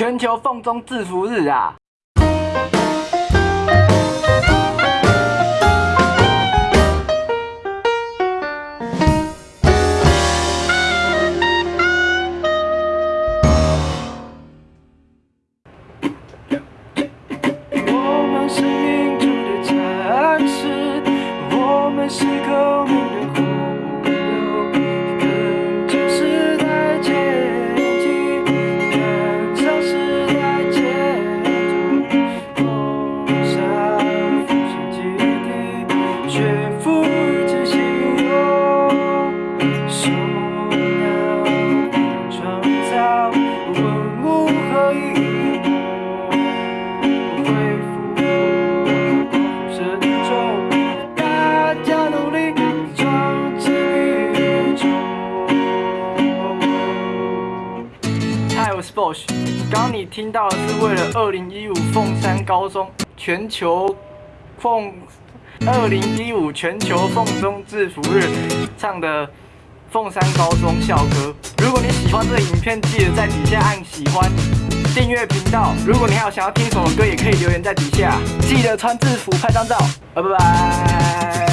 全球凤中制服日啊！我们是民主的战士，我们是革命 Bosch。刚刚你听到的是为了二零一五凤山高中全球凤二零一五全球凤中制服日唱的凤山高中校歌。如果你喜欢这个影片，记得在底下按喜欢。订阅频道。如果你还有想要听什么歌，也可以留言在底下。记得穿制服拍张照，拜拜。